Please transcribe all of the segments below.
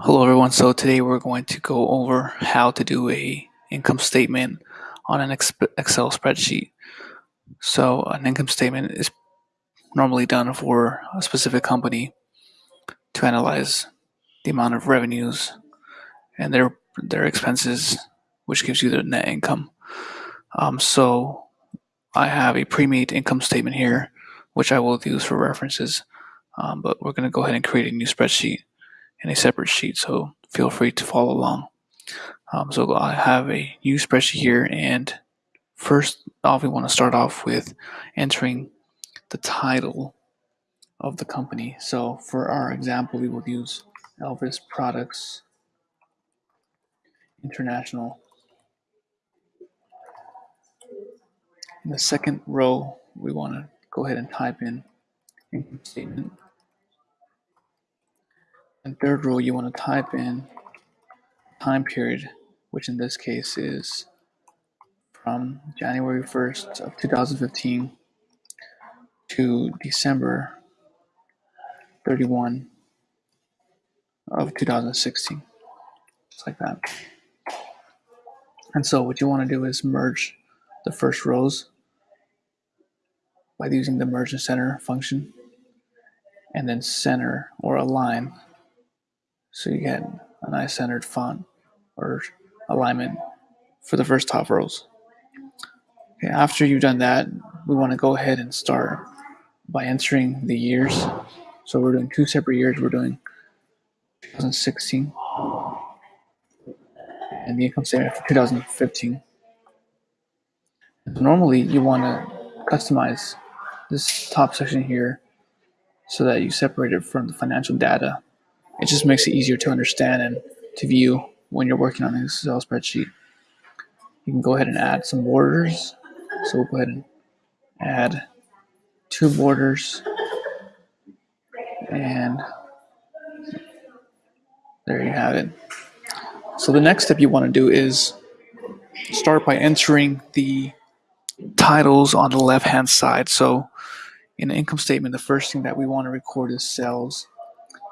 Hello everyone. So today we're going to go over how to do a income statement on an Excel spreadsheet. So an income statement is normally done for a specific company to analyze the amount of revenues and their their expenses, which gives you the net income. Um, so I have a pre-made income statement here, which I will use for references. Um, but we're going to go ahead and create a new spreadsheet in a separate sheet, so feel free to follow along. Um, so I have a new spreadsheet here, and first off, we want to start off with entering the title of the company. So for our example, we will use Elvis Products International. In the second row, we want to go ahead and type in income statement. In third row, you want to type in time period, which in this case is from January 1st of 2015 to December 31 of 2016. Just like that. And so what you want to do is merge the first rows by using the merge and center function and then center or align so you get a nice centered font or alignment for the first top rows. Okay, after you've done that, we want to go ahead and start by entering the years. So we're doing two separate years. We're doing 2016 and the income statement for 2015. So normally you want to customize this top section here so that you separate it from the financial data it just makes it easier to understand and to view when you're working on an Excel spreadsheet. You can go ahead and add some borders. So we'll go ahead and add two borders. And there you have it. So the next step you want to do is start by entering the titles on the left hand side. So in the income statement, the first thing that we want to record is sales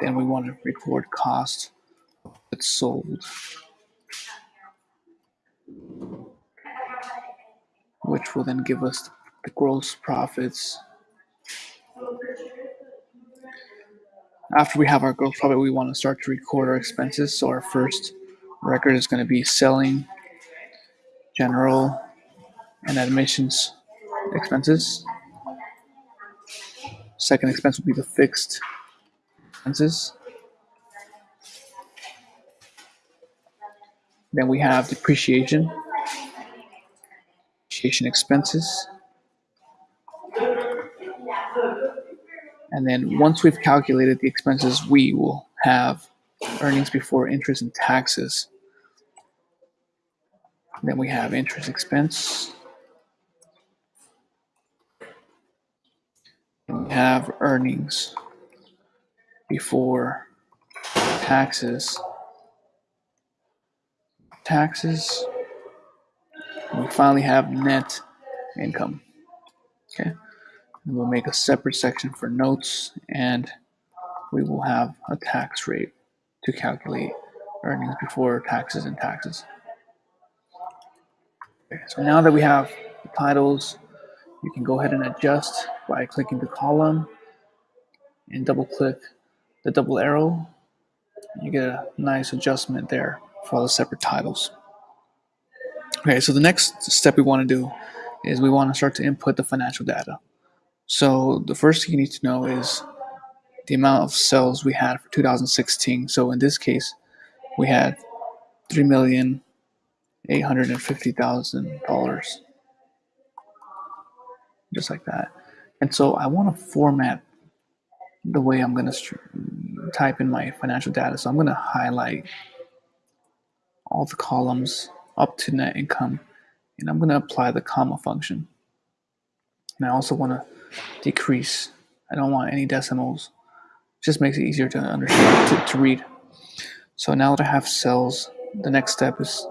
then we want to record cost that's sold, which will then give us the gross profits. After we have our gross profit, we want to start to record our expenses. So our first record is going to be selling, general, and admissions expenses. Second expense will be the fixed expenses. Then we have depreciation, depreciation expenses. And then once we've calculated the expenses, we will have earnings before interest and taxes. Then we have interest expense. And we have earnings before taxes. Taxes. we finally have net income. Okay. And we'll make a separate section for notes and we will have a tax rate to calculate earnings before taxes and taxes. Okay, so now that we have the titles, you can go ahead and adjust by clicking the column and double click the double arrow, you get a nice adjustment there for all the separate titles. Okay, so the next step we want to do is we want to start to input the financial data. So the first thing you need to know is the amount of sales we had for 2016. So in this case, we had three million eight hundred and fifty thousand dollars, just like that. And so I want to format the way I'm going to type in my financial data. So I'm going to highlight all the columns up to net income. And I'm going to apply the comma function. And I also want to decrease. I don't want any decimals. It just makes it easier to understand, to, to read. So now that I have cells, the next step is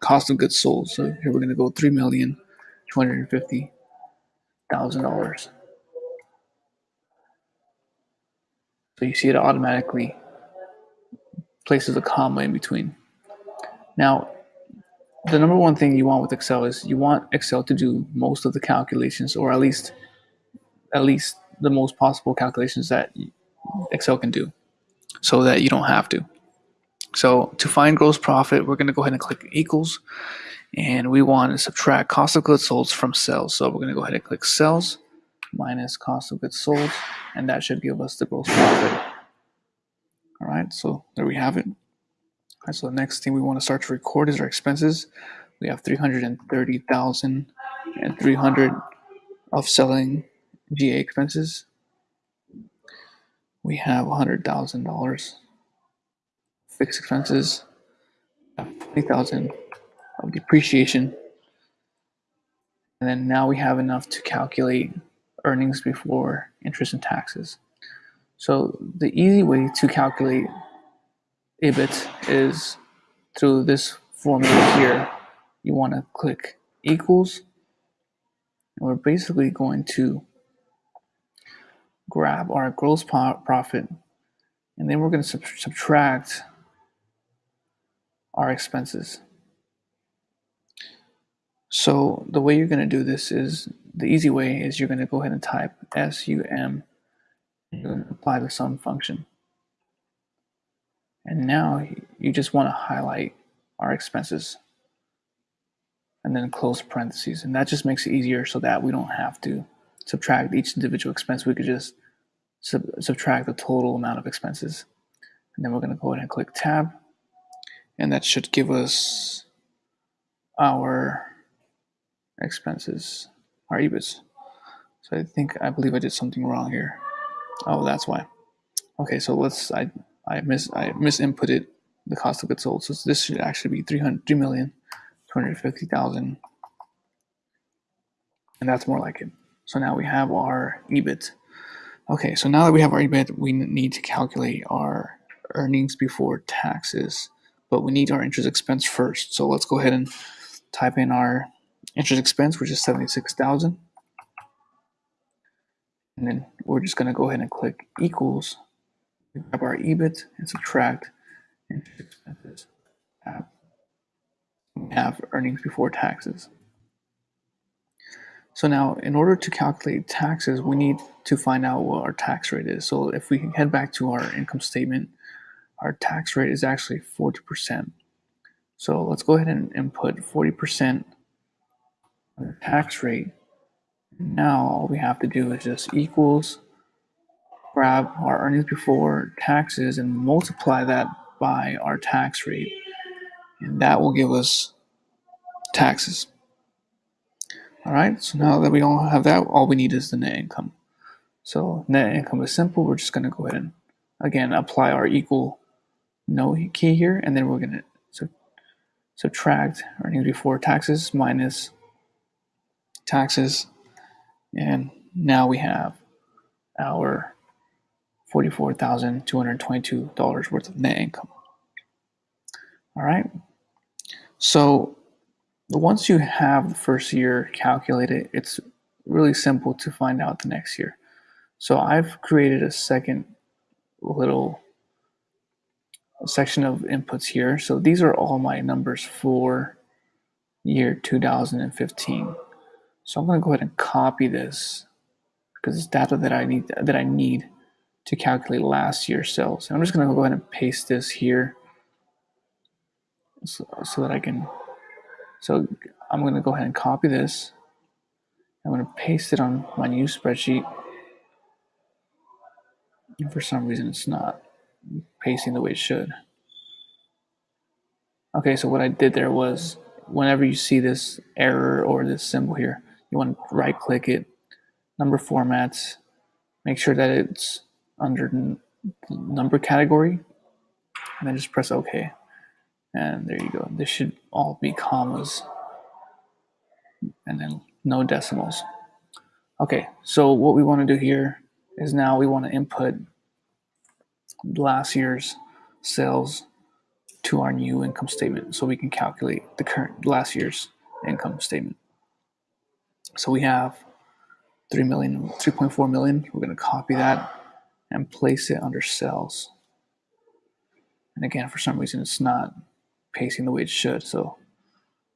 cost of goods sold. So here we're going to go $3,250,000. So you see it automatically places a comma in between. Now, the number one thing you want with Excel is you want Excel to do most of the calculations, or at least at least the most possible calculations that Excel can do, so that you don't have to. So to find gross profit, we're going to go ahead and click equals, and we want to subtract cost of goods sold from sales. So we're going to go ahead and click sales minus cost of goods sold, and that should give us the gross profit. All right, so there we have it. All right, so the next thing we want to start to record is our expenses. We have 330,000 and 300 of selling GA expenses. We have $100,000 fixed expenses, 20,000 of depreciation. And then now we have enough to calculate earnings before interest and taxes. So the easy way to calculate EBIT is through this formula here. You want to click equals, and we're basically going to grab our gross profit, and then we're going to sub subtract our expenses. So the way you're going to do this is the easy way is you're going to go ahead and type sum and mm-hmm. apply the sum function. And now you just want to highlight our expenses and then close parentheses. And that just makes it easier so that we don't have to subtract each individual expense. We could just sub subtract the total amount of expenses. And then we're going to go ahead and click tab and that should give us our expenses, our EBITs. So I think, I believe I did something wrong here. Oh, that's why. Okay, so let's, I, I miss, I misinputted the cost of goods sold. So this should actually be 300, 3,250,000. And that's more like it. So now we have our EBIT. Okay, so now that we have our EBIT, we need to calculate our earnings before taxes but we need our interest expense first. So let's go ahead and type in our interest expense, which is 76,000. And then we're just going to go ahead and click equals, grab our EBIT and subtract interest expenses. Uh, we have earnings before taxes. So now, in order to calculate taxes, we need to find out what our tax rate is. So if we head back to our income statement, our tax rate is actually 40%. So let's go ahead and input 40% tax rate. Now all we have to do is just equals, grab our earnings before taxes and multiply that by our tax rate. And that will give us taxes. All right, so now that we don't have that, all we need is the net income. So net income is simple. We're just gonna go ahead and again apply our equal no key here, and then we're going to sub subtract earnings before taxes minus taxes, and now we have our $44,222 worth of net income. All right. So once you have the first year calculated, it's really simple to find out the next year. So I've created a second little section of inputs here. So these are all my numbers for year 2015. So I'm going to go ahead and copy this because it's data that I need that I need to calculate last year's sales. And I'm just going to go ahead and paste this here so, so that I can. So I'm going to go ahead and copy this. I'm going to paste it on my new spreadsheet. And for some reason, it's not pasting the way it should. Okay, so what I did there was whenever you see this error or this symbol here, you want to right click it, number formats, make sure that it's under number category, and then just press OK. And there you go. This should all be commas and then no decimals. Okay, so what we want to do here is now we want to input last year's sales to our new income statement so we can calculate the current last year's income statement. So we have 3 million, 3.4 million. We're going to copy that and place it under cells. And again, for some reason, it's not pasting the way it should. So,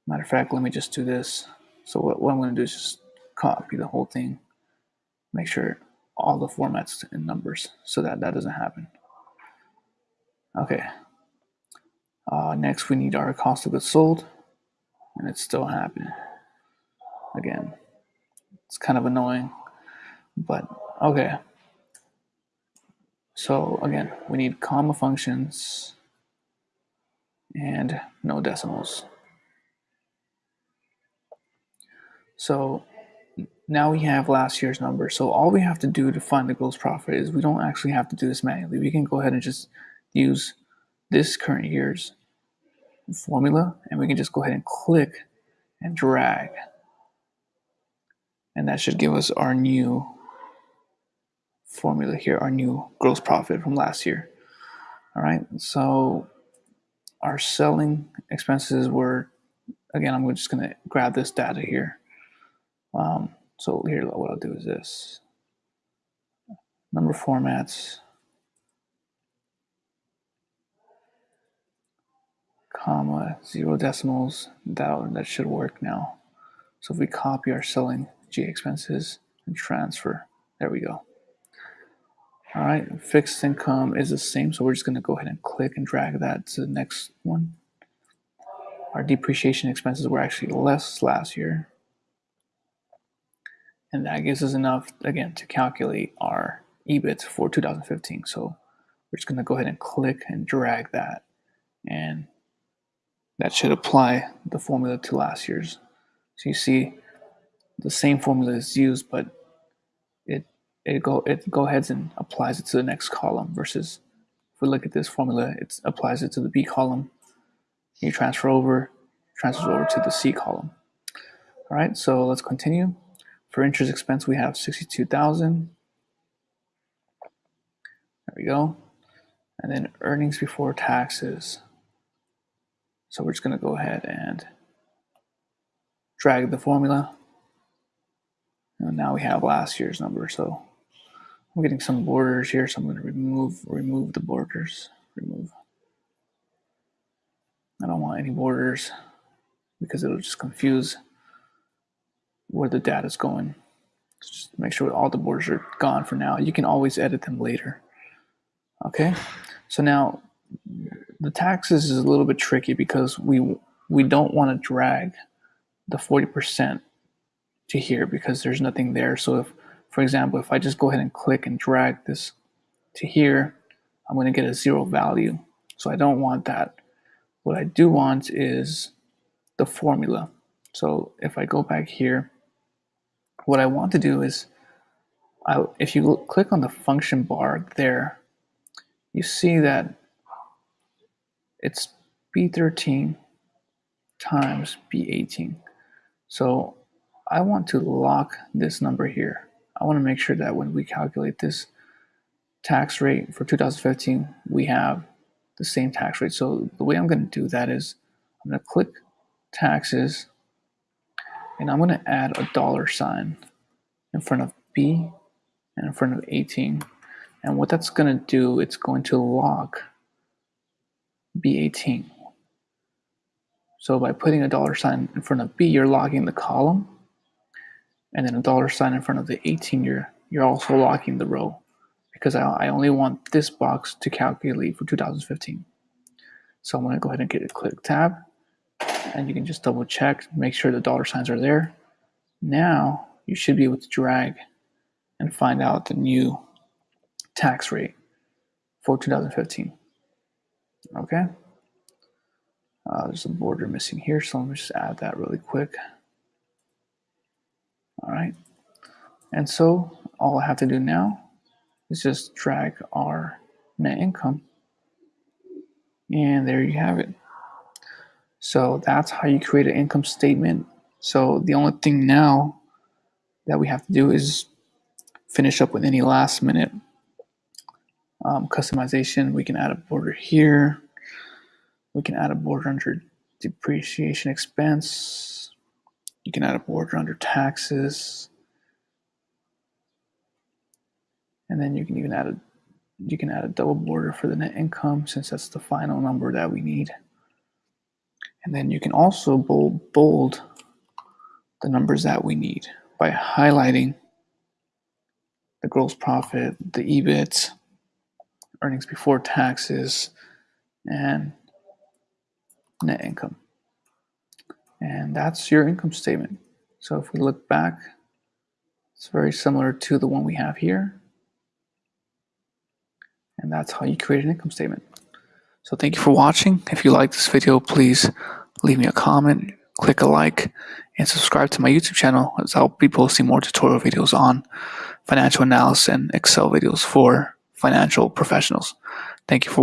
matter of fact, let me just do this. So what, what I'm going to do is just copy the whole thing, make sure all the formats in numbers so that that doesn't happen. Okay. Uh, next, we need our cost of goods sold, and it's still happening. Again, it's kind of annoying, but okay. So again, we need comma functions and no decimals. So now we have last year's number. So all we have to do to find the gross profit is we don't actually have to do this manually. We can go ahead and just use this current year's formula and we can just go ahead and click and drag. And that should give us our new formula here, our new gross profit from last year. All right, so our selling expenses were, again, I'm just gonna grab this data here. Um, so here, what I'll do is this. Number formats, comma, zero decimals, that, that should work now. So if we copy our selling G expenses and transfer, there we go. All right, fixed income is the same, so we're just gonna go ahead and click and drag that to the next one. Our depreciation expenses were actually less last year. And that gives us enough, again, to calculate our EBIT for 2015. So we're just gonna go ahead and click and drag that. And that should apply the formula to last year's. So you see the same formula is used, but it it go it go ahead and applies it to the next column versus if we look at this formula, it applies it to the B column. You transfer over, transfers over to the C column. All right, so let's continue. For interest expense, we have 62,000. There we go. And then earnings before taxes. So we're just gonna go ahead and drag the formula. And now we have last year's number. So I'm getting some borders here, so I'm going to remove remove the borders. Remove. I don't want any borders because it'll just confuse where the data is going. Just make sure all the borders are gone for now. You can always edit them later. Okay, so now the taxes is a little bit tricky because we we don't want to drag the 40% to here because there's nothing there. So if for example, if I just go ahead and click and drag this to here, I'm going to get a zero value. So I don't want that. What I do want is the formula. So if I go back here, what I want to do is, I, if you click on the function bar there, you see that it's B13 times B18. So I want to lock this number here. I want to make sure that when we calculate this tax rate for 2015, we have the same tax rate. So the way I'm going to do that is I'm going to click taxes and I'm going to add a dollar sign in front of B and in front of 18. And what that's going to do, it's going to lock B18. So by putting a dollar sign in front of B, you're locking the column and then a dollar sign in front of the 18 year, you're also locking the row because I, I only want this box to calculate for 2015. So I'm to go ahead and get a click tab and you can just double check, make sure the dollar signs are there. Now you should be able to drag and find out the new tax rate for 2015. Okay. Uh, there's a border missing here, so let me just add that really quick. All right. And so all I have to do now is just drag our net income. And there you have it. So that's how you create an income statement. So the only thing now that we have to do is finish up with any last minute um, customization. We can add a border here. We can add a border under depreciation expense. You can add a border under taxes. And then you can even add a you can add a double border for the net income since that's the final number that we need. And then you can also bold, bold the numbers that we need by highlighting the gross profit, the EBIT, earnings before taxes, and net income. And that's your income statement. So if we look back, it's very similar to the one we have here. And that's how you create an income statement. So thank you for watching. If you like this video, please leave me a comment, click a like, and subscribe to my YouTube channel as I'll be posting more tutorial videos on financial analysis and Excel videos for financial professionals. Thank you for